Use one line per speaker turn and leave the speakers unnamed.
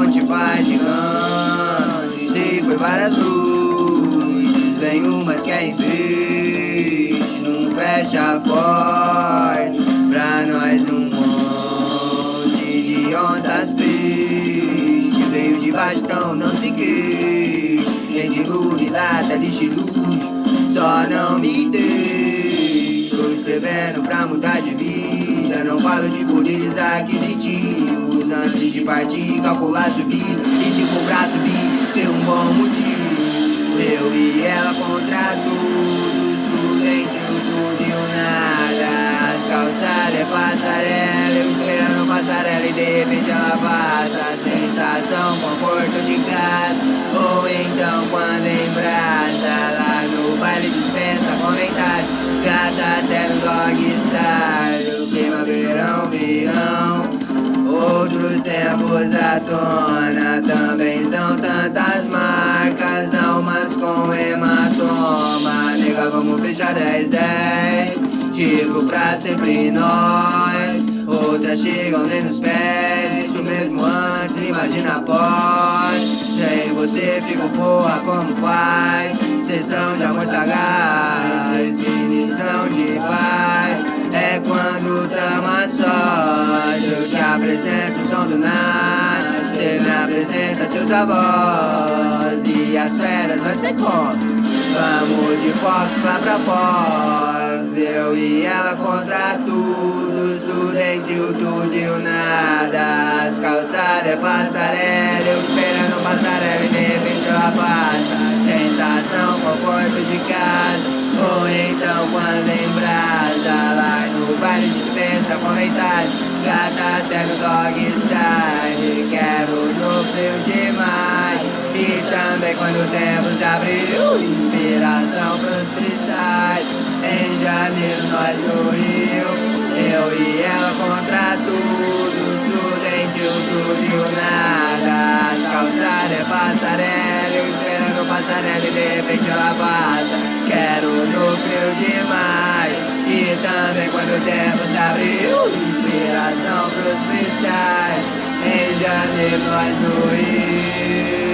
monte vai longe, Se foi várias luzes Vem umas que é insiste Não fecha a porta Pra nós um monte de onças peixe Veio de bastão, não se queixe Nem de luz, e lata, de luz Só não me deixe. Tô escrevendo pra mudar de vida Não falo de poderes aquisitivos partir, calcular subir E se pra subir, ter um bom motivo eu e ela contra todos, tudo entre o tudo e o nada. As calçadas é passarela, eu esperando passarela e de repente ela passa. Sensação, conforto Tempos à tona Também são tantas marcas Almas com hematoma. Nega, vamos fechar 10, 10 Tipo pra sempre nós. Outras chegam nem nos pés. Isso mesmo antes, imagina após. Sem você fico porra como faz. Sessão de amor sagaz Definição de paz apresento o som do nada Você me apresenta seus avós E as feras vai ser como? Vamos de Fox lá pra Fox Eu e ela contra todos Tudo entre o tudo e o nada As calçadas é passarela Eu esperando passarela e de repente ela passa Sensação, conforto de casa Ou então quando embrasa Lá no baile dispensa comentários Gata até no dog style. Quero no frio demais. E também quando o tempo se abriu Inspiração pros freestyle. Em janeiro nós no Rio eu e ela contra todos, tudo. Entre o tudo e o nada. As calçadas é passarela, eu esperando passarela e de repente ela passa. Quero no frio demais também quando o tempo se abriu Inspiração pros freestyle, em janeiro nós no Rio